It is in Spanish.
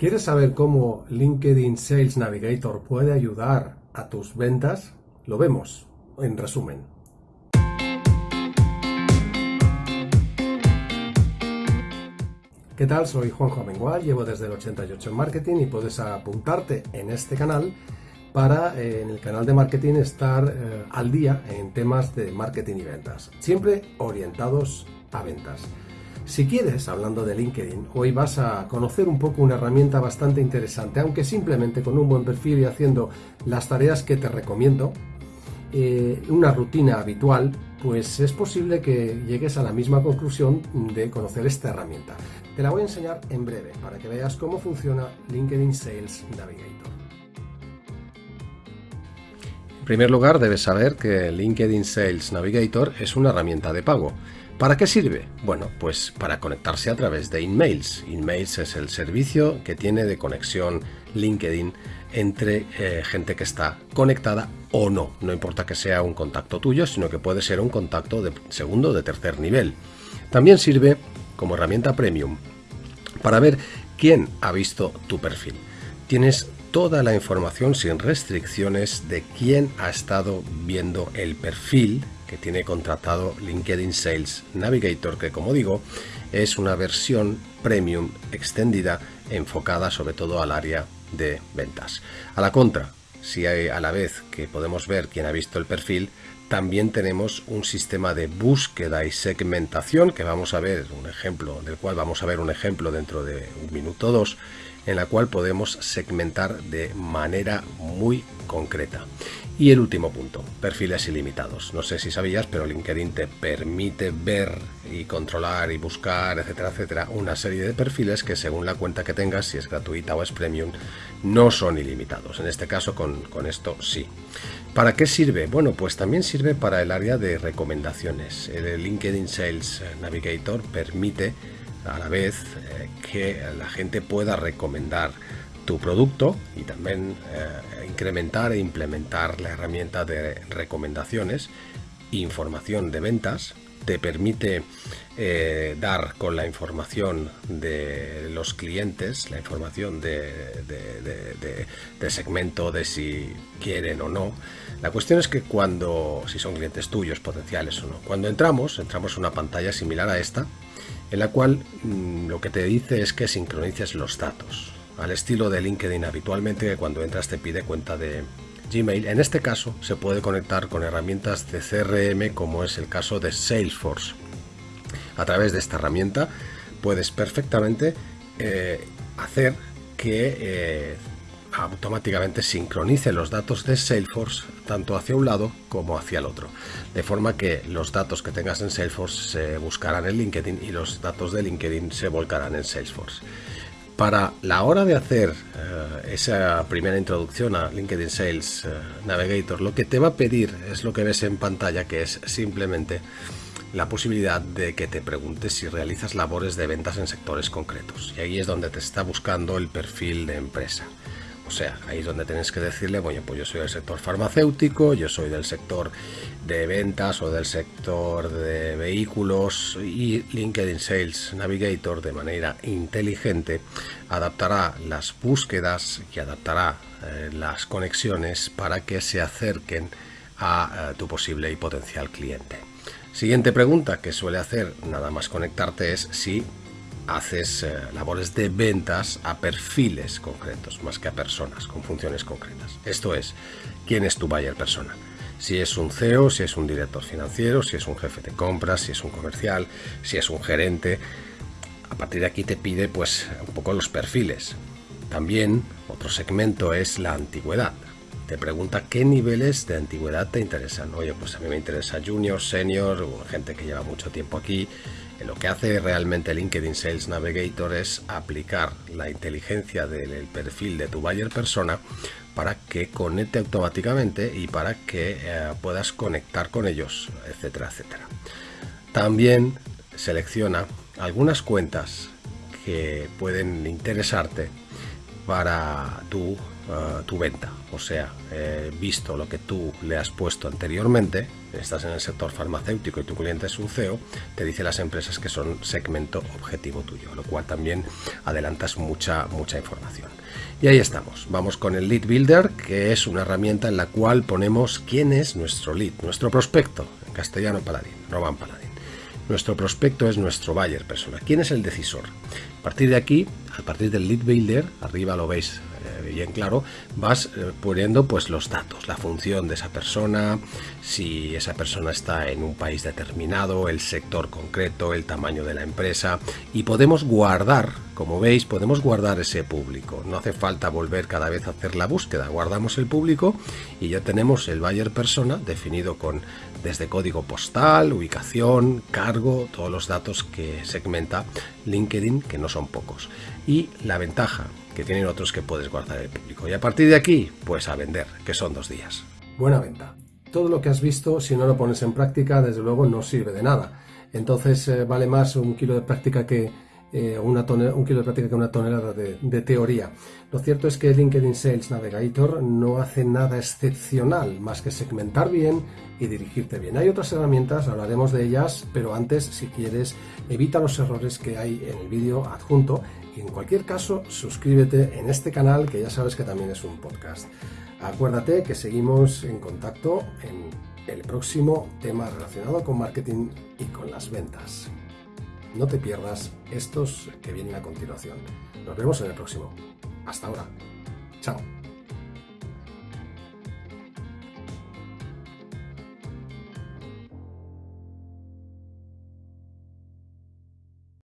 ¿Quieres saber cómo LinkedIn Sales Navigator puede ayudar a tus ventas? Lo vemos en resumen. ¿Qué tal? Soy Juanjo Amengual, llevo desde el 88 en marketing y puedes apuntarte en este canal para eh, en el canal de marketing estar eh, al día en temas de marketing y ventas, siempre orientados a ventas. Si quieres, hablando de LinkedIn, hoy vas a conocer un poco una herramienta bastante interesante, aunque simplemente con un buen perfil y haciendo las tareas que te recomiendo, eh, una rutina habitual, pues es posible que llegues a la misma conclusión de conocer esta herramienta. Te la voy a enseñar en breve para que veas cómo funciona LinkedIn Sales Navigator. En primer lugar, debes saber que LinkedIn Sales Navigator es una herramienta de pago ¿Para qué sirve? Bueno, pues para conectarse a través de InMails. InMails es el servicio que tiene de conexión LinkedIn entre eh, gente que está conectada o no. No importa que sea un contacto tuyo, sino que puede ser un contacto de segundo o de tercer nivel. También sirve como herramienta premium para ver quién ha visto tu perfil. Tienes toda la información sin restricciones de quién ha estado viendo el perfil que tiene contratado LinkedIn Sales Navigator, que como digo, es una versión premium extendida enfocada sobre todo al área de ventas. A la contra, si hay a la vez que podemos ver quién ha visto el perfil, también tenemos un sistema de búsqueda y segmentación que vamos a ver un ejemplo, del cual vamos a ver un ejemplo dentro de un minuto o dos, en la cual podemos segmentar de manera muy concreta. Y el último punto, perfiles ilimitados. No sé si sabías, pero LinkedIn te permite ver y controlar y buscar, etcétera, etcétera, una serie de perfiles que según la cuenta que tengas, si es gratuita o es premium, no son ilimitados. En este caso, con, con esto sí. ¿Para qué sirve? Bueno, pues también sirve para el área de recomendaciones. El LinkedIn Sales Navigator permite a la vez eh, que la gente pueda recomendar tu producto y también eh, incrementar e implementar la herramienta de recomendaciones información de ventas te permite eh, dar con la información de los clientes, la información de, de, segmento de si quieren o no. La cuestión es que cuando, si son clientes tuyos, potenciales o no, cuando entramos, entramos a una pantalla similar a esta, en la cual mm, lo que te dice es que sincronices los datos, al estilo de LinkedIn habitualmente cuando entras te pide cuenta de Gmail. En este caso se puede conectar con herramientas de CRM como es el caso de Salesforce. A través de esta herramienta puedes perfectamente eh, hacer que eh, automáticamente sincronice los datos de Salesforce tanto hacia un lado como hacia el otro. De forma que los datos que tengas en Salesforce se buscarán en LinkedIn y los datos de LinkedIn se volcarán en Salesforce. Para la hora de hacer eh, esa primera introducción a LinkedIn Sales eh, Navigator, lo que te va a pedir es lo que ves en pantalla, que es simplemente la posibilidad de que te preguntes si realizas labores de ventas en sectores concretos. Y ahí es donde te está buscando el perfil de empresa. O sea, ahí es donde tienes que decirle, bueno, pues yo soy del sector farmacéutico, yo soy del sector de ventas o del sector de vehículos y LinkedIn Sales Navigator de manera inteligente adaptará las búsquedas y adaptará eh, las conexiones para que se acerquen a eh, tu posible y potencial cliente. Siguiente pregunta que suele hacer nada más conectarte es si haces eh, labores de ventas a perfiles concretos, más que a personas con funciones concretas. Esto es, ¿quién es tu buyer persona? Si es un CEO, si es un director financiero, si es un jefe de compras, si es un comercial, si es un gerente. A partir de aquí te pide pues un poco los perfiles. También otro segmento es la antigüedad. Te pregunta qué niveles de antigüedad te interesan. Oye, pues a mí me interesa junior, senior, gente que lleva mucho tiempo aquí, lo que hace realmente LinkedIn Sales Navigator es aplicar la inteligencia del perfil de tu buyer persona para que conecte automáticamente y para que eh, puedas conectar con ellos, etcétera, etcétera. También selecciona algunas cuentas que pueden interesarte para tu eh, tu venta. O sea, eh, visto lo que tú le has puesto anteriormente, estás en el sector farmacéutico y tu cliente es un CEO, te dice las empresas que son segmento objetivo tuyo, lo cual también adelantas mucha, mucha información. Y ahí estamos. Vamos con el Lead Builder, que es una herramienta en la cual ponemos quién es nuestro lead, nuestro prospecto, en castellano paladín, Roban Paladín. Nuestro prospecto es nuestro buyer persona. ¿Quién es el decisor? A partir de aquí, a partir del lead builder, arriba lo veis bien claro, vas eh, poniendo pues los datos, la función de esa persona, si esa persona está en un país determinado, el sector concreto, el tamaño de la empresa y podemos guardar, como veis, podemos guardar ese público. No hace falta volver cada vez a hacer la búsqueda, guardamos el público y ya tenemos el buyer persona definido con desde código postal, ubicación, cargo, todos los datos que segmenta LinkedIn, que no son pocos. Y la ventaja que tienen otros que puedes guardar el público. Y a partir de aquí, pues a vender, que son dos días. Buena venta. Todo lo que has visto, si no lo pones en práctica, desde luego no sirve de nada. Entonces eh, vale más un kilo de práctica que, eh, una un kilo de práctica que una tonelada de, teoría. Lo cierto es que LinkedIn Sales Navigator no hace nada excepcional más que segmentar bien y dirigirte bien. Hay otras herramientas, hablaremos de ellas, pero antes, si quieres, evita los errores que hay en el vídeo adjunto y en cualquier caso, suscríbete en este canal que ya sabes que también es un podcast. Acuérdate que seguimos en contacto en el próximo tema relacionado con marketing y con las ventas. No te pierdas estos que vienen a continuación. Nos vemos en el próximo. Hasta ahora. Chao.